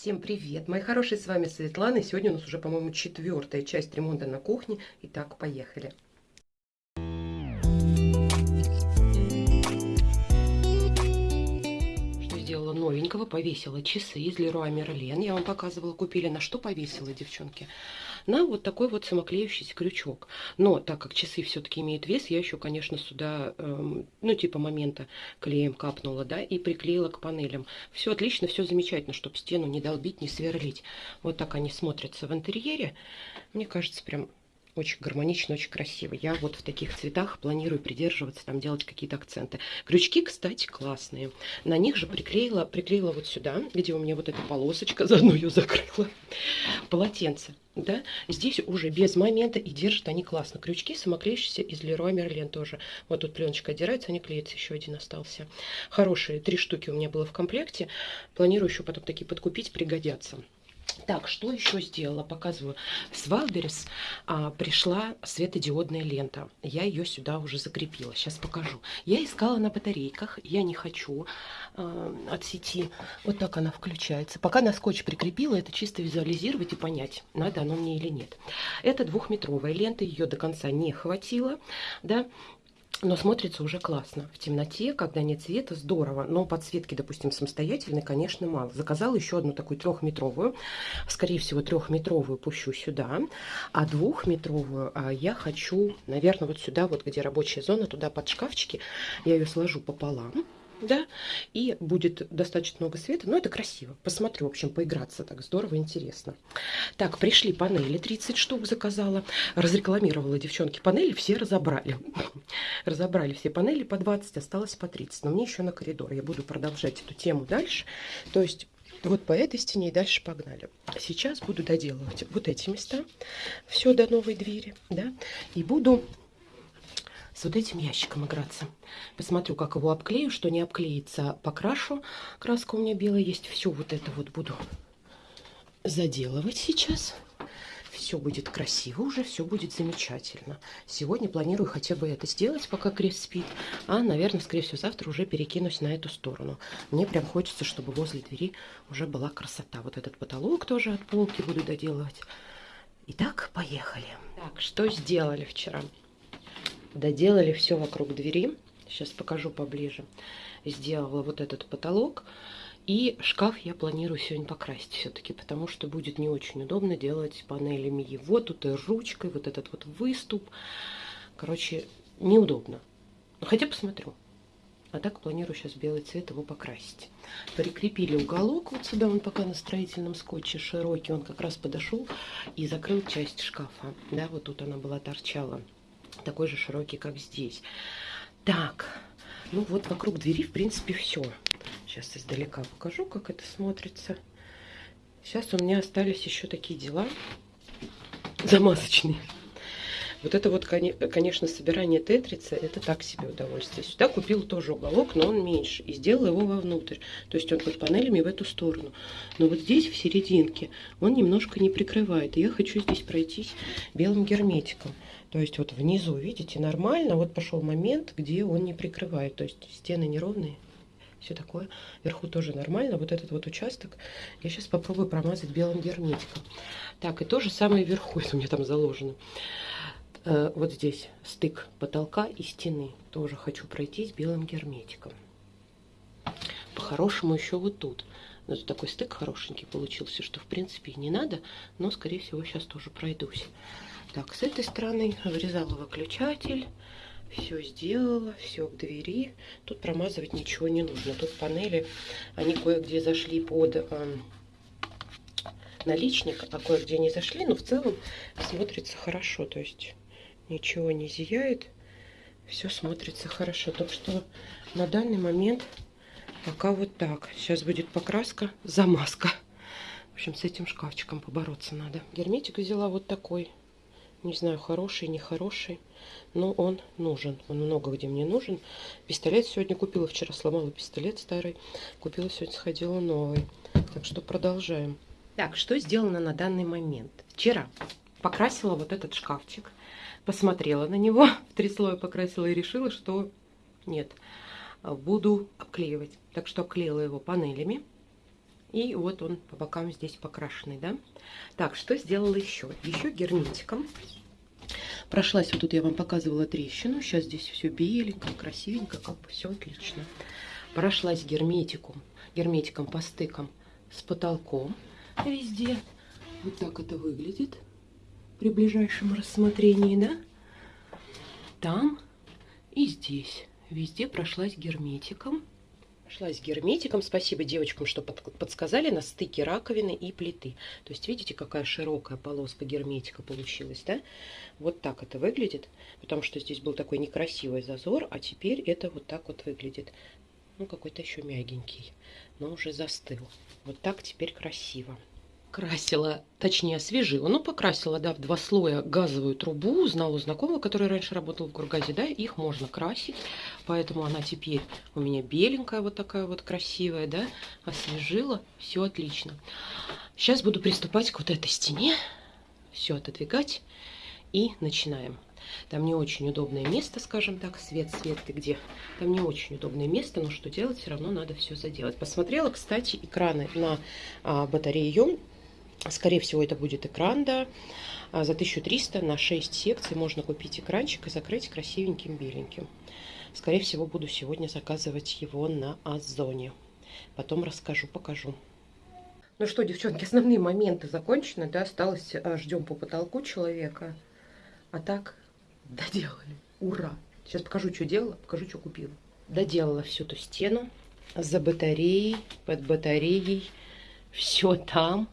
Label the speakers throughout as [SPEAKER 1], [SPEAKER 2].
[SPEAKER 1] Всем привет, мои хорошие, с вами Светлана, и сегодня у нас уже, по-моему, четвертая часть ремонта на кухне. Итак, поехали. Сделала новенького, повесила часы из Леруа Мерлен, я вам показывала, купили, на что повесила, девчонки? на вот такой вот самоклеющийся крючок. Но так как часы все-таки имеют вес, я еще, конечно, сюда, эм, ну, типа момента клеем капнула, да, и приклеила к панелям. Все отлично, все замечательно, чтобы стену не долбить, не сверлить. Вот так они смотрятся в интерьере. Мне кажется, прям очень гармонично, очень красиво. Я вот в таких цветах планирую придерживаться, там делать какие-то акценты. Крючки, кстати, классные. На них же приклеила, приклеила вот сюда, где у меня вот эта полосочка, заодно ее закрыла, полотенце. Да? Здесь уже без момента и держат они классно. Крючки самоклеющиеся из Leroy Merlin тоже. Вот тут пленочка отдирается, они клеятся, еще один остался. Хорошие, три штуки у меня было в комплекте. Планирую еще потом такие подкупить, пригодятся. Так, что еще сделала? Показываю. С Wildberries а, пришла светодиодная лента. Я ее сюда уже закрепила. Сейчас покажу. Я искала на батарейках. Я не хочу а, от сети. Вот так она включается. Пока на скотч прикрепила, это чисто визуализировать и понять, надо оно мне или нет. Это двухметровая лента. Ее до конца не хватило. Да? Но смотрится уже классно. В темноте, когда нет света, здорово. Но подсветки, допустим, самостоятельной, конечно, мало. Заказала еще одну такую трехметровую. Скорее всего, трехметровую пущу сюда. А двухметровую а, я хочу, наверное, вот сюда, вот где рабочая зона, туда под шкафчики. Я ее сложу пополам да, и будет достаточно много света, но это красиво. Посмотрю, в общем, поиграться так здорово, интересно. Так, пришли панели, 30 штук заказала, разрекламировала девчонки панели, все разобрали. Разобрали все панели по 20, осталось по 30, но мне еще на коридор. Я буду продолжать эту тему дальше, то есть... Вот по этой стене и дальше погнали. Сейчас буду доделывать вот эти места, все до новой двери, да, и буду с вот этим ящиком играться. Посмотрю, как его обклею, что не обклеится, покрашу. Краска у меня белая есть. Все вот это вот буду заделывать сейчас. Все будет красиво уже, все будет замечательно. Сегодня планирую хотя бы это сделать, пока Крис спит. А, наверное, скорее всего, завтра уже перекинусь на эту сторону. Мне прям хочется, чтобы возле двери уже была красота. Вот этот потолок тоже от полки буду доделывать. Итак, поехали. Так, что сделали вчера? Доделали все вокруг двери. Сейчас покажу поближе. Сделала вот этот потолок. И шкаф я планирую сегодня покрасить все-таки, потому что будет не очень удобно делать панелями его. Тут и ручкой, вот этот вот выступ. Короче, неудобно. Но хотя посмотрю. А так планирую сейчас белый цвет его покрасить. Прикрепили уголок вот сюда, он пока на строительном скотче широкий. Он как раз подошел и закрыл часть шкафа. Да, вот тут она была торчала такой же широкий, как здесь. Так, ну вот вокруг двери, в принципе, все. Сейчас издалека покажу, как это смотрится. Сейчас у меня остались еще такие дела замасочные. Вот это вот, конечно, собирание тетрица, это так себе удовольствие. Сюда купил тоже уголок, но он меньше. И сделал его вовнутрь. То есть он под панелями в эту сторону. Но вот здесь, в серединке, он немножко не прикрывает. И я хочу здесь пройтись белым герметиком. То есть вот внизу, видите, нормально. Вот пошел момент, где он не прикрывает. То есть стены неровные. Все такое. Вверху тоже нормально. Вот этот вот участок я сейчас попробую промазать белым герметиком. Так, и то же самое вверху, если у меня там заложено. Э, вот здесь стык потолка и стены. Тоже хочу пройтись белым герметиком. По-хорошему еще вот тут. Это такой стык хорошенький получился, что в принципе не надо, но скорее всего сейчас тоже пройдусь. Так, с этой стороны вырезала выключатель. Все сделала, все к двери. Тут промазывать ничего не нужно. Тут панели, они кое-где зашли под э, наличник, а кое-где не зашли. Но в целом смотрится хорошо. То есть ничего не зияет. Все смотрится хорошо. Так что на данный момент пока вот так. Сейчас будет покраска, замазка. В общем, с этим шкафчиком побороться надо. Герметик взяла вот такой. Не знаю, хороший, нехороший, но он нужен. Он много где мне нужен. Пистолет сегодня купила, вчера сломала пистолет старый. Купила сегодня, сходила новый. Так что продолжаем. Так, что сделано на данный момент? Вчера покрасила вот этот шкафчик. Посмотрела на него, в три слоя покрасила и решила, что нет, буду обклеивать. Так что обклеила его панелями. И вот он по бокам здесь покрашенный, да. Так, что сделала еще? Еще герметиком. Прошлась, вот тут я вам показывала трещину. Сейчас здесь все беленько, красивенько, как бы все отлично. Прошлась герметиком, герметиком по стыкам с потолком везде. Вот так это выглядит при ближайшем рассмотрении, да? Там и здесь. Везде прошлась герметиком. Прошлась герметиком. Спасибо девочкам, что подсказали на стыке раковины и плиты. То есть видите, какая широкая полоска герметика получилась, да? Вот так это выглядит. Потому что здесь был такой некрасивый зазор, а теперь это вот так вот выглядит. Ну, какой-то еще мягенький, но уже застыл. Вот так теперь красиво красила, точнее освежила, ну покрасила, да, в два слоя газовую трубу, узнала у знакомого, который раньше работал в Гургазе, да, их можно красить, поэтому она теперь у меня беленькая, вот такая вот красивая, да, освежила, все отлично. Сейчас буду приступать к вот этой стене, все отодвигать и начинаем. Там не очень удобное место, скажем так. Свет, свет, ты где? Там не очень удобное место, но что делать, все равно надо все заделать. Посмотрела, кстати, экраны на а, батарею Скорее всего, это будет экран, да. А за 1300 на 6 секций можно купить экранчик и закрыть красивеньким беленьким. Скорее всего, буду сегодня заказывать его на Озоне. Потом расскажу, покажу. Ну что, девчонки, основные моменты закончены, да, осталось, а, ждем по потолку человека. А так, доделали. Ура! Сейчас покажу, что делала, покажу, что купила. Доделала всю эту стену за батареей, под батареей. Все там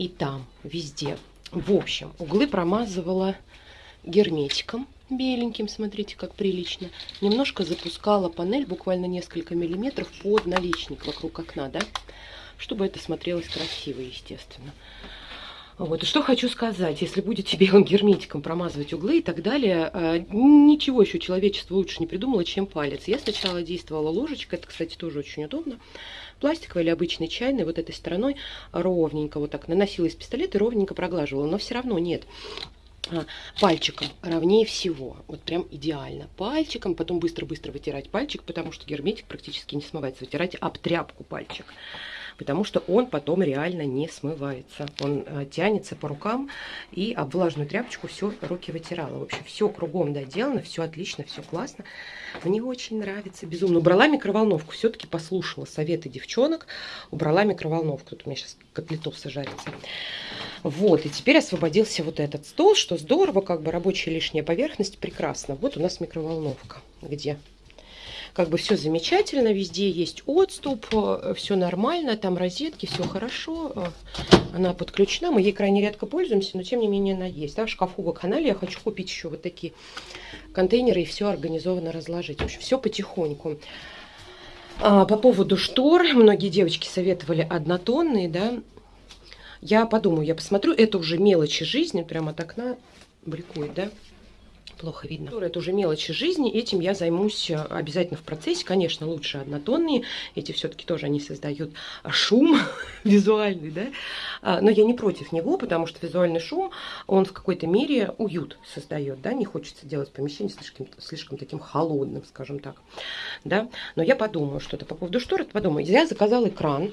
[SPEAKER 1] и там, везде. В общем, углы промазывала герметиком беленьким, смотрите, как прилично. Немножко запускала панель, буквально несколько миллиметров под наличник вокруг окна, да, чтобы это смотрелось красиво, естественно. Вот, что хочу сказать, если будете белым герметиком промазывать углы и так далее, э, ничего еще человечество лучше не придумало, чем палец. Я сначала действовала ложечкой, это, кстати, тоже очень удобно пластиковый или обычный чайный, вот этой стороной ровненько вот так наносила из пистолета и ровненько проглаживала. Но все равно нет а, пальчиком ровнее всего. Вот прям идеально. Пальчиком, потом быстро-быстро вытирать пальчик, потому что герметик практически не смывается. Вытирать об тряпку пальчик потому что он потом реально не смывается. Он э, тянется по рукам, и об влажную тряпочку все руки вытирала. В общем, все кругом доделано, все отлично, все классно. Мне очень нравится, безумно. Убрала микроволновку, все-таки послушала советы девчонок, убрала микроволновку. Тут у меня сейчас котлетов сожарится. Вот, и теперь освободился вот этот стол, что здорово, как бы рабочая лишняя поверхность, прекрасно. Вот у нас микроволновка, где как бы все замечательно, везде есть отступ, э, все нормально, там розетки, все хорошо, э, она подключена, мы ей крайне редко пользуемся, но тем не менее она есть. Да, в шкафу в канале я хочу купить еще вот такие контейнеры и все организованно разложить. В общем, все потихоньку. А, по поводу штор, многие девочки советовали однотонные, да, я подумаю, я посмотрю, это уже мелочи жизни, прямо от окна бликует, да, плохо видно. Это уже мелочи жизни, этим я займусь э, обязательно в процессе. Конечно, лучше однотонные, эти все-таки тоже они создают шум визуальный, да, а, но я не против него, потому что визуальный шум, он в какой-то мере уют создает, да, не хочется делать помещение слишком, слишком таким холодным, скажем так, да, но я подумаю что-то по поводу штор, подумаю. Я заказала экран,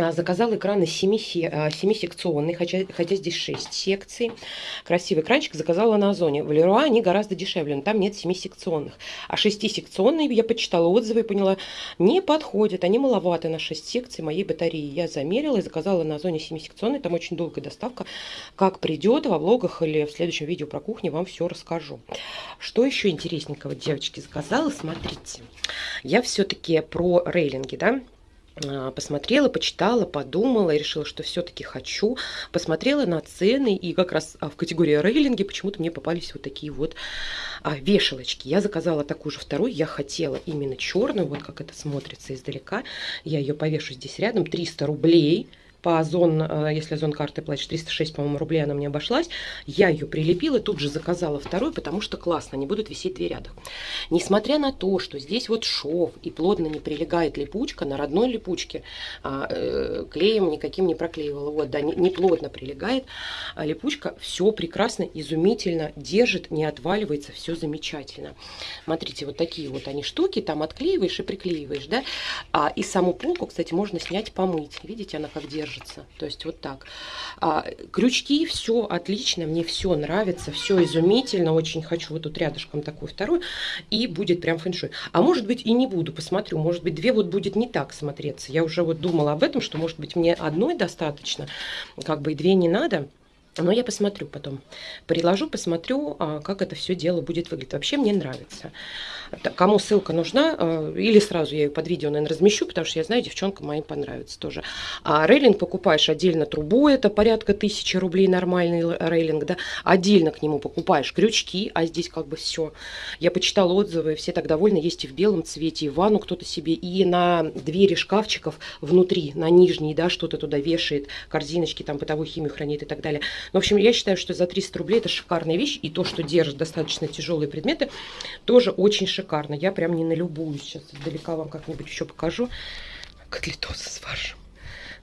[SPEAKER 1] а, заказала экраны 7-секционный, хотя, хотя здесь 6 секций. Красивый экранчик заказала на Озоне. В Леруа они гораздо дешевле, но там нет 7-секционных. А 6-секционные, я почитала отзывы и поняла, не подходят, они маловаты на 6 секций моей батареи. Я замерила и заказала на Озоне 7-секционный, там очень долгая доставка. Как придет, во влогах или в следующем видео про кухню вам все расскажу. Что еще интересненького, девочки, заказала, смотрите. Я все-таки про рейлинги, да, а, посмотрела, почитала, подумала и решила, что все-таки хочу. Посмотрела на цены и как раз а, в категории рейлинги почему-то мне попались вот такие вот а, вешалочки. Я заказала такую же вторую, я хотела именно черную, вот как это смотрится издалека. Я ее повешу здесь рядом, 300 рублей. По Озон, э, если Озон карты платишь, 306, по-моему, рублей она мне обошлась. Я ее прилепила, тут же заказала вторую, потому что классно, они будут висеть две рядом. Несмотря на то, что здесь вот шов и плотно не прилегает липучка, на родной липучке а, э, клеем никаким не проклеивала. Вот, да, не, не плотно прилегает. А липучка все прекрасно, изумительно держит, не отваливается, все замечательно. Смотрите, вот такие вот они штуки, там отклеиваешь и приклеиваешь, да. А, и саму полку, кстати, можно снять, помыть. Видите, она как держит держится. То есть вот так. А, крючки, все отлично, мне все нравится, все изумительно. Очень хочу вот тут рядышком такую вторую. И будет прям фэншуй. А может быть и не буду, посмотрю. Может быть две вот будет не так смотреться. Я уже вот думала об этом, что может быть мне одной достаточно, как бы и две не надо. Но я посмотрю потом. Приложу, посмотрю, а, как это все дело будет выглядеть. Вообще мне нравится. Кому ссылка нужна, а, или сразу я ее под видео, наверное, размещу, потому что я знаю, девчонкам моим понравится тоже. А рейлинг покупаешь отдельно трубу, это порядка тысячи рублей нормальный рейлинг, да. Отдельно к нему покупаешь крючки, а здесь как бы все. Я почитала отзывы, все так довольны, есть и в белом цвете, и ванну кто-то себе, и на двери шкафчиков внутри, на нижней, да, что-то туда вешает, корзиночки, там бытовую химию хранит и так далее. Ну, в общем, я считаю, что за 300 рублей это шикарная вещь. И то, что держит достаточно тяжелые предметы, тоже очень шикарно. Я прям не налюбуюсь. Сейчас издалека вам как-нибудь еще покажу. Котлетосы с фаршем.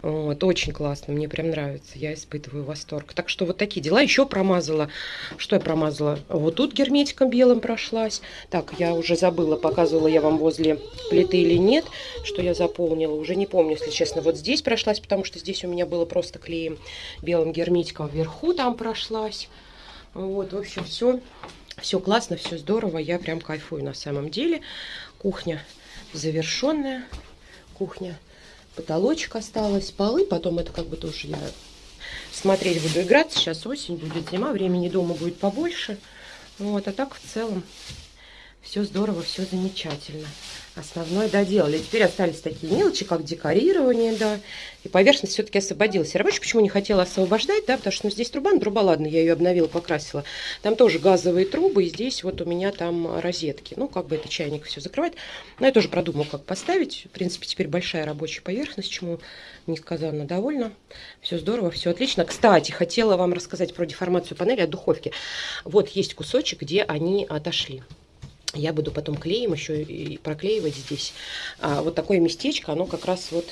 [SPEAKER 1] Вот, очень классно, мне прям нравится, я испытываю восторг. Так что вот такие дела. Еще промазала, что я промазала? Вот тут герметиком белым прошлась. Так, я уже забыла, показывала я вам возле плиты или нет, что я заполнила. Уже не помню, если честно. Вот здесь прошлась, потому что здесь у меня было просто клеем белым герметиком вверху там прошлась. Вот, в общем, все, все классно, все здорово. Я прям кайфую на самом деле. Кухня завершенная. Кухня потолочек осталось, полы, потом это как бы тоже я смотреть буду играться. Сейчас осень будет, зима, времени дома будет побольше. Вот, а так в целом все здорово, все замечательно. Основное доделали. Теперь остались такие мелочи, как декорирование, да. И поверхность все-таки освободилась. Я рабочий почему не хотела освобождать, да, потому что ну, здесь труба, ну, труба, ладно, я ее обновила, покрасила. Там тоже газовые трубы, и здесь вот у меня там розетки. Ну, как бы это чайник все закрывает. Но я тоже продумала, как поставить. В принципе, теперь большая рабочая поверхность, чему несказанно довольна. Все здорово, все отлично. Кстати, хотела вам рассказать про деформацию панели от духовки. Вот есть кусочек, где они отошли я буду потом клеем еще и проклеивать здесь. А вот такое местечко, оно как раз вот,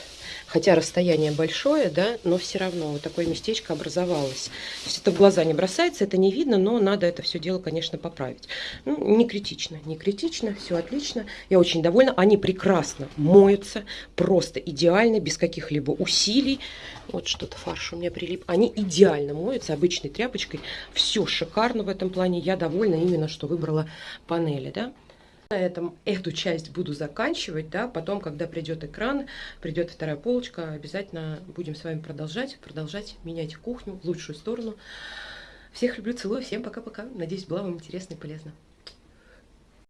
[SPEAKER 1] хотя расстояние большое, да, но все равно вот такое местечко образовалось. То есть это в глаза не бросается, это не видно, но надо это все дело, конечно, поправить. Ну, не критично, не критично, все отлично. Я очень довольна. Они прекрасно моются, просто идеально, без каких-либо усилий. Вот что-то фарш у меня прилип. Они идеально моются обычной тряпочкой. Все шикарно в этом плане. Я довольна именно, что выбрала панели, да. На этом эту часть буду заканчивать, да, потом, когда придет экран, придет вторая полочка, обязательно будем с вами продолжать, продолжать менять кухню в лучшую сторону. Всех люблю, целую, всем пока-пока. Надеюсь, было вам интересно и полезно.